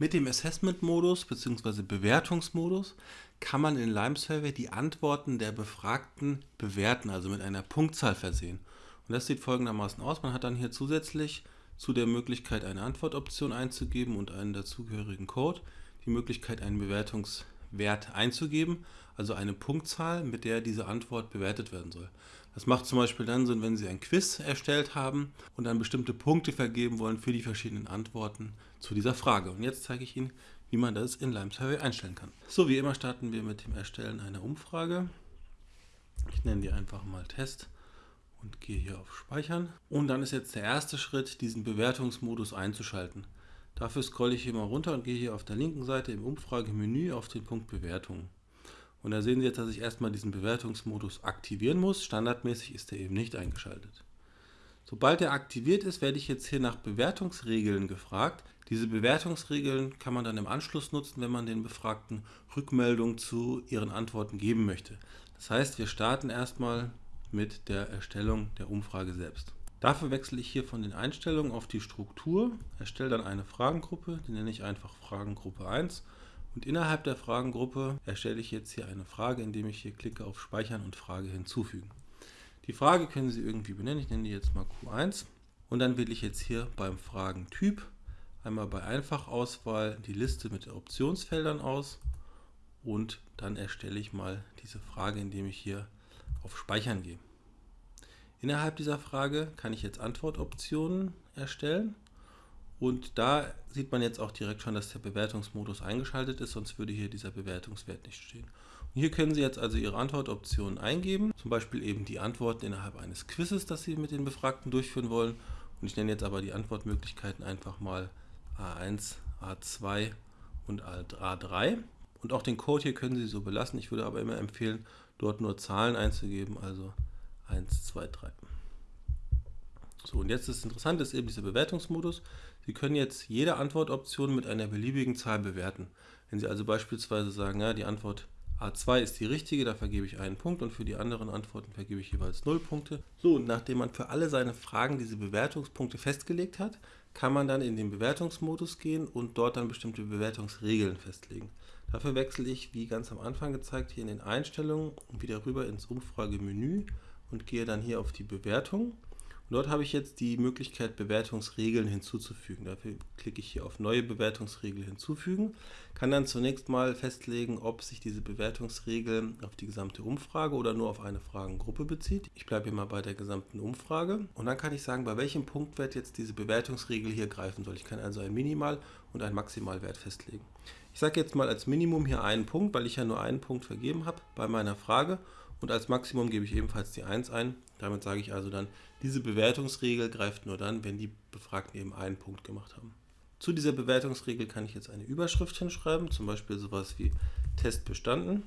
Mit dem Assessment-Modus bzw. Bewertungsmodus kann man in Lime Survey die Antworten der Befragten bewerten, also mit einer Punktzahl versehen. Und das sieht folgendermaßen aus. Man hat dann hier zusätzlich zu der Möglichkeit, eine Antwortoption einzugeben und einen dazugehörigen Code, die Möglichkeit, einen Bewertungswert einzugeben, also eine Punktzahl, mit der diese Antwort bewertet werden soll. Das macht zum Beispiel dann Sinn, wenn Sie ein Quiz erstellt haben und dann bestimmte Punkte vergeben wollen für die verschiedenen Antworten zu dieser Frage. Und jetzt zeige ich Ihnen, wie man das in Lime Survey einstellen kann. So, wie immer starten wir mit dem Erstellen einer Umfrage. Ich nenne die einfach mal Test und gehe hier auf Speichern. Und dann ist jetzt der erste Schritt, diesen Bewertungsmodus einzuschalten. Dafür scrolle ich hier mal runter und gehe hier auf der linken Seite im Umfragemenü auf den Punkt Bewertungen. Und da sehen Sie jetzt, dass ich erstmal diesen Bewertungsmodus aktivieren muss. Standardmäßig ist er eben nicht eingeschaltet. Sobald er aktiviert ist, werde ich jetzt hier nach Bewertungsregeln gefragt. Diese Bewertungsregeln kann man dann im Anschluss nutzen, wenn man den Befragten Rückmeldung zu ihren Antworten geben möchte. Das heißt, wir starten erstmal mit der Erstellung der Umfrage selbst. Dafür wechsle ich hier von den Einstellungen auf die Struktur, erstelle dann eine Fragengruppe, die nenne ich einfach Fragengruppe 1 und innerhalb der Fragengruppe erstelle ich jetzt hier eine Frage, indem ich hier klicke auf Speichern und Frage hinzufügen. Die Frage können Sie irgendwie benennen, ich nenne die jetzt mal Q1 und dann wähle ich jetzt hier beim Fragentyp einmal bei Einfachauswahl die Liste mit Optionsfeldern aus und dann erstelle ich mal diese Frage, indem ich hier auf Speichern gehe. Innerhalb dieser Frage kann ich jetzt Antwortoptionen erstellen und da sieht man jetzt auch direkt schon, dass der Bewertungsmodus eingeschaltet ist, sonst würde hier dieser Bewertungswert nicht stehen. Und hier können Sie jetzt also Ihre Antwortoptionen eingeben, zum Beispiel eben die Antworten innerhalb eines Quizzes, das Sie mit den Befragten durchführen wollen. Und ich nenne jetzt aber die Antwortmöglichkeiten einfach mal A1, A2 und A3. Und auch den Code hier können Sie so belassen. Ich würde aber immer empfehlen, dort nur Zahlen einzugeben, also 1, 2, 3. So, und jetzt das Interessante ist eben dieser Bewertungsmodus. Sie können jetzt jede Antwortoption mit einer beliebigen Zahl bewerten. Wenn Sie also beispielsweise sagen, ja, die Antwort A2 ist die richtige, da vergebe ich einen Punkt und für die anderen Antworten vergebe ich jeweils 0 Punkte. So, und nachdem man für alle seine Fragen diese Bewertungspunkte festgelegt hat, kann man dann in den Bewertungsmodus gehen und dort dann bestimmte Bewertungsregeln festlegen. Dafür wechsle ich, wie ganz am Anfang gezeigt, hier in den Einstellungen wieder rüber ins Umfragemenü und gehe dann hier auf die Bewertung und dort habe ich jetzt die Möglichkeit, Bewertungsregeln hinzuzufügen. Dafür klicke ich hier auf Neue Bewertungsregel hinzufügen, kann dann zunächst mal festlegen, ob sich diese Bewertungsregel auf die gesamte Umfrage oder nur auf eine Fragengruppe bezieht. Ich bleibe hier mal bei der gesamten Umfrage und dann kann ich sagen, bei welchem Punktwert jetzt diese Bewertungsregel hier greifen soll. Ich kann also einen Minimal- und einen Maximalwert festlegen. Ich sage jetzt mal als Minimum hier einen Punkt, weil ich ja nur einen Punkt vergeben habe bei meiner Frage und als Maximum gebe ich ebenfalls die 1 ein. Damit sage ich also dann, diese Bewertungsregel greift nur dann, wenn die Befragten eben einen Punkt gemacht haben. Zu dieser Bewertungsregel kann ich jetzt eine Überschrift hinschreiben, zum Beispiel sowas wie Test bestanden.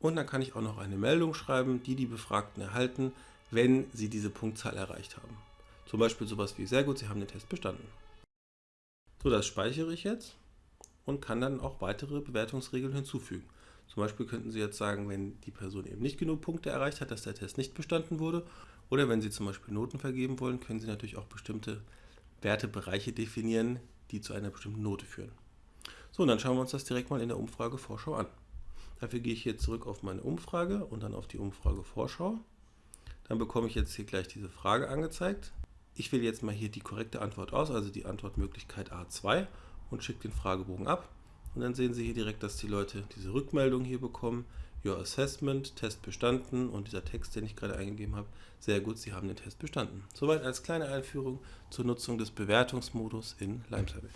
Und dann kann ich auch noch eine Meldung schreiben, die die Befragten erhalten, wenn sie diese Punktzahl erreicht haben. Zum Beispiel sowas wie, sehr gut, Sie haben den Test bestanden. So, das speichere ich jetzt und kann dann auch weitere Bewertungsregeln hinzufügen. Zum Beispiel könnten Sie jetzt sagen, wenn die Person eben nicht genug Punkte erreicht hat, dass der Test nicht bestanden wurde. Oder wenn Sie zum Beispiel Noten vergeben wollen, können Sie natürlich auch bestimmte Wertebereiche definieren, die zu einer bestimmten Note führen. So, und dann schauen wir uns das direkt mal in der Umfrage-Vorschau an. Dafür gehe ich hier zurück auf meine Umfrage und dann auf die Umfrage-Vorschau. Dann bekomme ich jetzt hier gleich diese Frage angezeigt. Ich wähle jetzt mal hier die korrekte Antwort aus, also die Antwortmöglichkeit A2 und schicke den Fragebogen ab. Und dann sehen Sie hier direkt, dass die Leute diese Rückmeldung hier bekommen. Your Assessment, Test bestanden und dieser Text, den ich gerade eingegeben habe, sehr gut, Sie haben den Test bestanden. Soweit als kleine Einführung zur Nutzung des Bewertungsmodus in LimeSurvey.